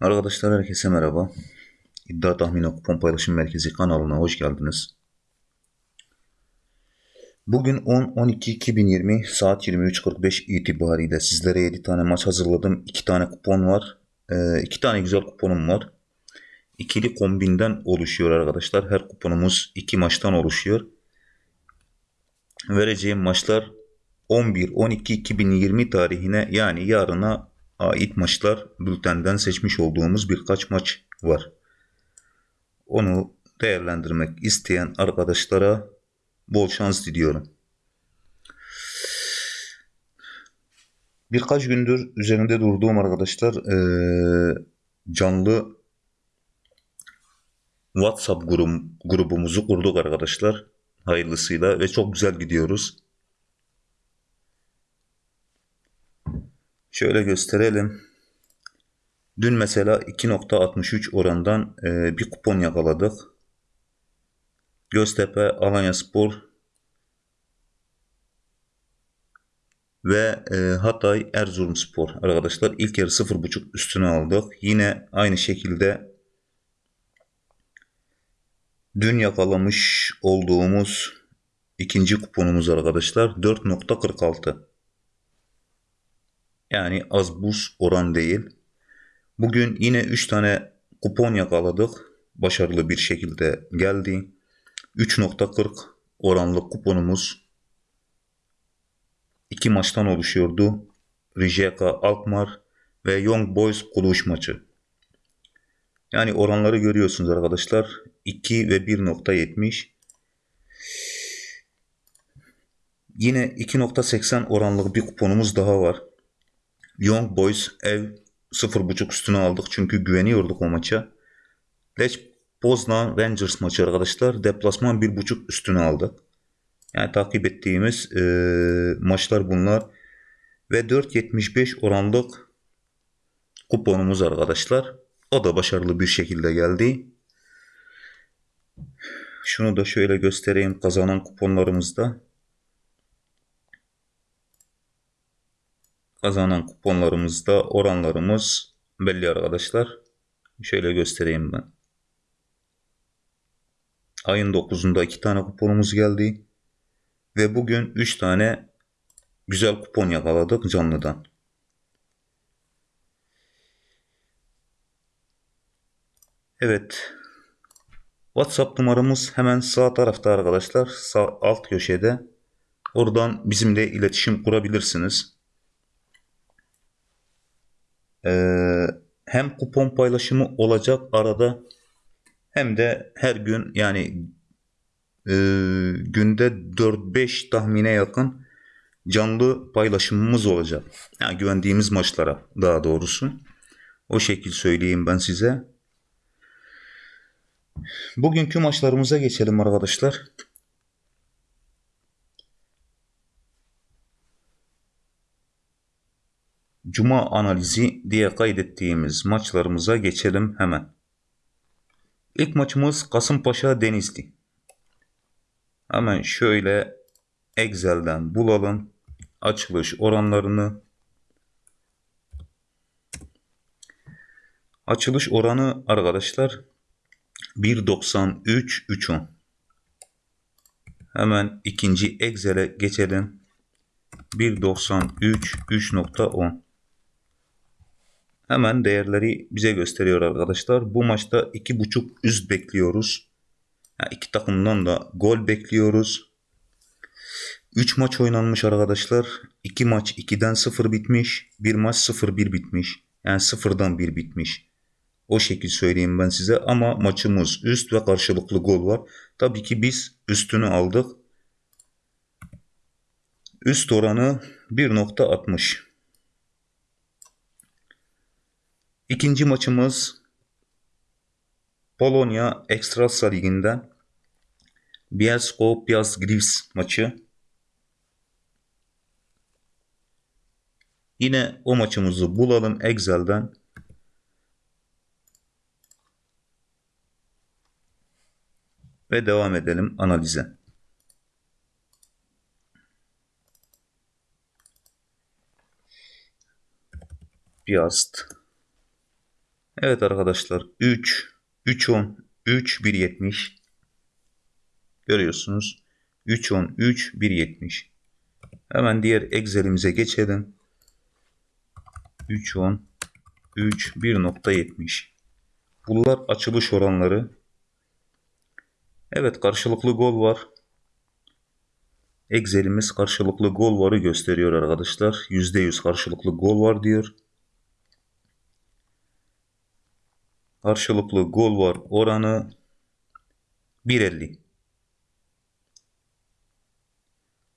Arkadaşlar herkese merhaba. İddia Tahmini Kupon Paylaşım Merkezi kanalına hoş geldiniz. Bugün 10-12-2020 saat 23.45 itibariyle sizlere 7 tane maç hazırladım. 2 tane kupon var. 2 tane güzel kuponum var. İkili kombinden oluşuyor arkadaşlar. Her kuponumuz 2 maçtan oluşuyor. Vereceğim maçlar 11-12-2020 tarihine yani yarına ait maçlar bültenden seçmiş olduğumuz birkaç maç var. Onu değerlendirmek isteyen arkadaşlara bol şans diliyorum. Birkaç gündür üzerinde durduğum arkadaşlar ee, canlı WhatsApp grubumuzu kurduk arkadaşlar. Hayırlısıyla ve çok güzel gidiyoruz. Şöyle gösterelim. Dün mesela 2.63 orandan e, bir kupon yakaladık. Göztepe, Alanya Spor ve e, Hatay Erzurum Spor arkadaşlar ilk yarı 0.5 üstüne aldık. Yine aynı şekilde dün yakalamış olduğumuz ikinci kuponumuz arkadaşlar 4.46. Yani az buz oran değil. Bugün yine 3 tane kupon yakaladık. Başarılı bir şekilde geldi. 3.40 oranlı kuponumuz 2 maçtan oluşuyordu. Rijeka Alkmaar ve Young Boys Kuluş maçı. Yani oranları görüyorsunuz arkadaşlar. 2 ve 1.70. Yine 2.80 oranlı bir kuponumuz daha var. Young Boys ev 0.5 üstüne aldık çünkü güveniyorduk o maça. Lech Poznan Rangers maçı arkadaşlar deplasman 1.5 üstüne aldık. Yani takip ettiğimiz e, maçlar bunlar. Ve 4.75 oranlık kuponumuz arkadaşlar. O da başarılı bir şekilde geldi. Şunu da şöyle göstereyim kazanan kuponlarımızda. Kazanan kuponlarımızda oranlarımız belli arkadaşlar. Şöyle göstereyim ben. Ayın 9'unda 2 tane kuponumuz geldi. Ve bugün 3 tane güzel kupon yakaladık canlıdan. Evet. WhatsApp numaramız hemen sağ tarafta arkadaşlar. Sağ alt köşede. Oradan bizimle iletişim kurabilirsiniz. Ee, hem kupon paylaşımı olacak arada hem de her gün yani e, günde 4-5 tahmine yakın canlı paylaşımımız olacak. Yani güvendiğimiz maçlara daha doğrusu. O şekil söyleyeyim ben size. Bugünkü maçlarımıza geçelim arkadaşlar. Cuma analizi diye kaydettiğimiz maçlarımıza geçelim hemen. İlk maçımız Kasımpaşa Denizli. Hemen şöyle Excel'den bulalım. Açılış oranlarını. Açılış oranı arkadaşlar 1.93 3.10. Hemen ikinci Excel'e geçelim. 1.93 3.10. Hemen değerleri bize gösteriyor arkadaşlar. Bu maçta 2.5 üst bekliyoruz. Yani iki takımdan da gol bekliyoruz. 3 maç oynanmış arkadaşlar. 2 maç 2'den 0 bitmiş. 1 maç 0-1 bitmiş. Yani 0'dan 1 bitmiş. O şekil söyleyeyim ben size. Ama maçımız üst ve karşılıklı gol var. Tabii ki biz üstünü aldık. Üst oranı 1.60. İkinci maçımız Polonya Ekstrasa Ligi'nden Bielsko Piast Gliwice maçı. Yine o maçımızı bulalım Excel'den. Ve devam edelim analize. Piast Evet arkadaşlar 3, 3 10, 3 1 70. Görüyorsunuz. 3 10, 3 1 70. Hemen diğer Excel'imize geçelim. 3 10, 3 1.70. Bunlar açılış oranları. Evet karşılıklı gol var. Excel'imiz karşılıklı gol varı gösteriyor arkadaşlar. %100 karşılıklı gol var diyor. Karşılıklı gol var oranı 1.50.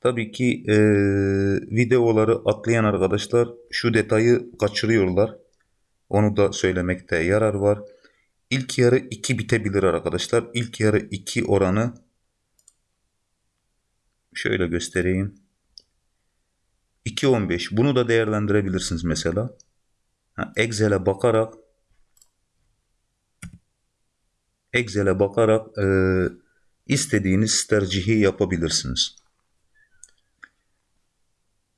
Tabii ki e, videoları atlayan arkadaşlar şu detayı kaçırıyorlar. Onu da söylemekte yarar var. İlk yarı 2 bitebilir arkadaşlar. İlk yarı 2 oranı şöyle göstereyim. 2.15 bunu da değerlendirebilirsiniz mesela. Excel'e bakarak Excel'e bakarak e, istediğiniz tercihi yapabilirsiniz.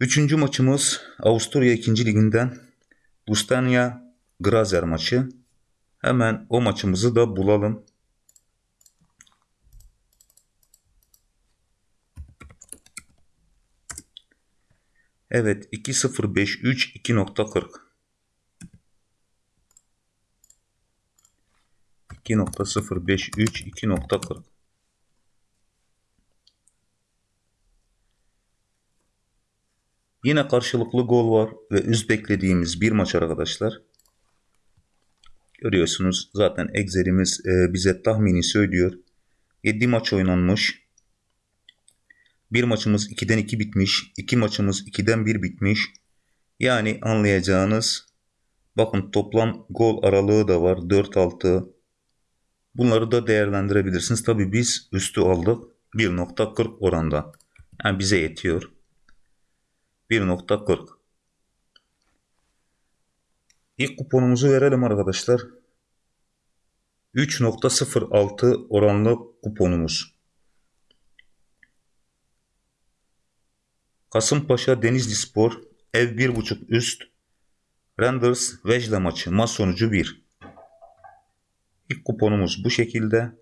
Üçüncü maçımız Avusturya 2. Liginden Bustania Grazer maçı. Hemen o maçımızı da bulalım. Evet 2053 2.40 2.053 2.40 Yine karşılıklı gol var ve üst beklediğimiz bir maç arkadaşlar. Görüyorsunuz zaten Excel'imiz e, bize tahmini söylüyor. 7 maç oynanmış. Bir maçımız 2'den 2 bitmiş. 2 maçımız 2'den 1 bitmiş. Yani anlayacağınız bakın toplam gol aralığı da var. 4-6. Bunları da değerlendirebilirsiniz. Tabi biz üstü aldık. 1.40 oranda. Yani bize yetiyor. 1.40 İlk kuponumuzu verelim arkadaşlar. 3.06 oranlı kuponumuz. Kasımpaşa Denizli Spor ev 1.5 üst Renders Vejle maçı maç sonucu 1. İlk kuponumuz bu şekilde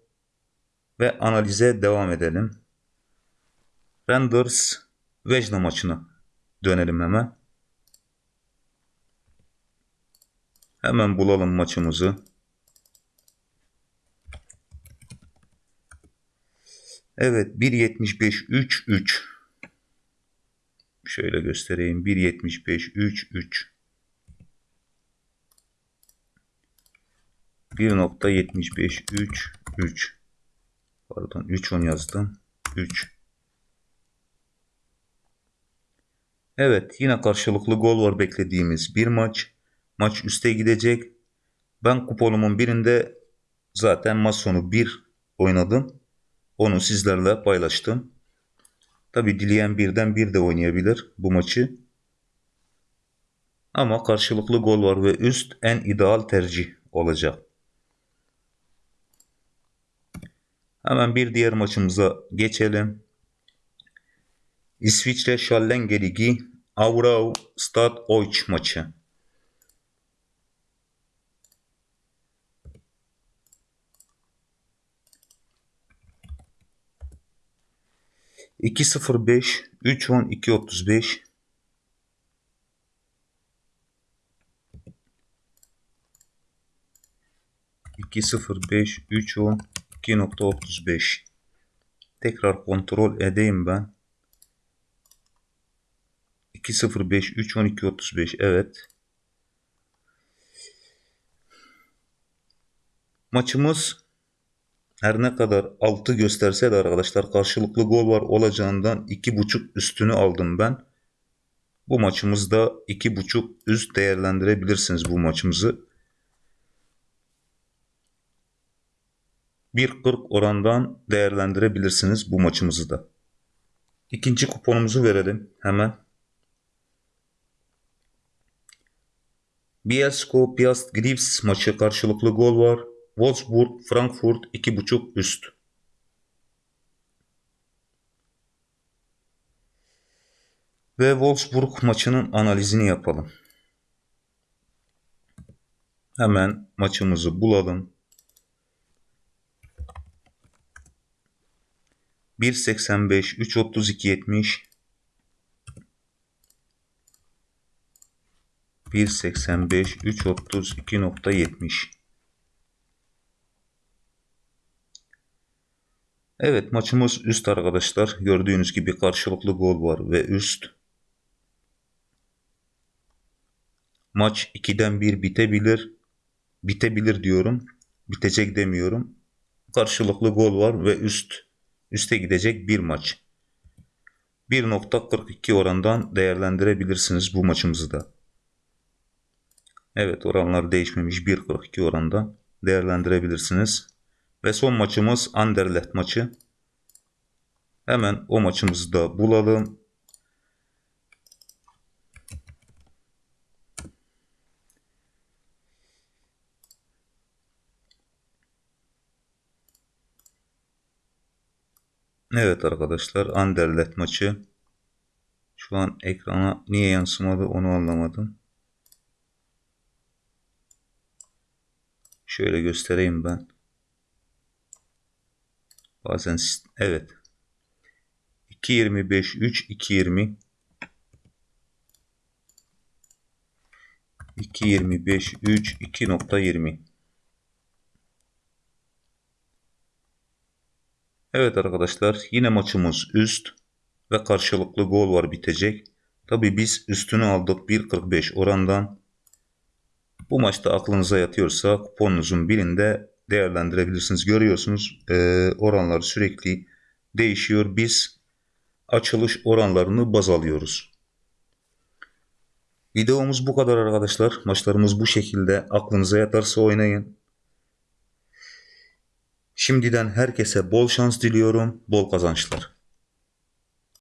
ve analize devam edelim. Renders Vejle maçını dönelim hemen. Hemen bulalım maçımızı. Evet 1.75 3 3 Şöyle göstereyim 1.75 3 3 1.75 3 3 Pardon 3 10 yazdım 3 Evet yine karşılıklı gol var beklediğimiz bir maç. Maç üste gidecek. Ben kuponumun birinde zaten maç sonu 1 oynadım. Onu sizlerle paylaştım. Tabi dileyen birden bir de oynayabilir bu maçı. Ama karşılıklı gol var ve üst en ideal tercih olacak. Hemen bir diğer maçımıza geçelim. İsviçre Şallenge Ligi Avrau Stad Oiç maçı. İki sıfır beş, üç on, iki otuz beş. İki sıfır beş, üç on, iki nokta otuz beş. Tekrar kontrol edeyim ben. 2.05 3 12 35 evet. Maçımız her ne kadar 6 gösterse de arkadaşlar karşılıklı gol var olacağından 2.5 üstünü aldım ben. Bu maçımızda 2.5 üst değerlendirebilirsiniz bu maçımızı. 1.40 orandan değerlendirebilirsiniz bu maçımızı da. İkinci kuponumuzu verelim hemen. Bielsko Piast Grievs maçı karşılıklı gol var. Wolfsburg Frankfurt 2.5 üst. Ve Wolfsburg maçının analizini yapalım. Hemen maçımızı bulalım. 1.85 3.32 70 1.85 3.32.70 Evet maçımız üst arkadaşlar. Gördüğünüz gibi karşılıklı gol var ve üst. Maç 2'den 1 bitebilir. Bitebilir diyorum. Bitecek demiyorum. Karşılıklı gol var ve üst. Üste gidecek bir maç. 1.42 orandan değerlendirebilirsiniz bu maçımızı da. Evet oranlar değişmemiş 1.42 oranda değerlendirebilirsiniz. Ve son maçımız Anderlecht maçı. Hemen o maçımızı da bulalım. Evet arkadaşlar Anderlecht maçı. Şu an ekrana niye yansımadı onu anlamadım. Şöyle göstereyim ben. Bazen evet. 2.25 3 2.20 2.25 3 2.20 Evet arkadaşlar yine maçımız üst ve karşılıklı gol var bitecek. Tabi biz üstünü aldık 1.45 orandan. Bu maçta aklınıza yatıyorsa kuponunuzun birinde değerlendirebilirsiniz. Görüyorsunuz e, oranlar sürekli değişiyor. Biz açılış oranlarını baz alıyoruz. Videomuz bu kadar arkadaşlar. Maçlarımız bu şekilde. Aklınıza yatarsa oynayın. Şimdiden herkese bol şans diliyorum. Bol kazançlar.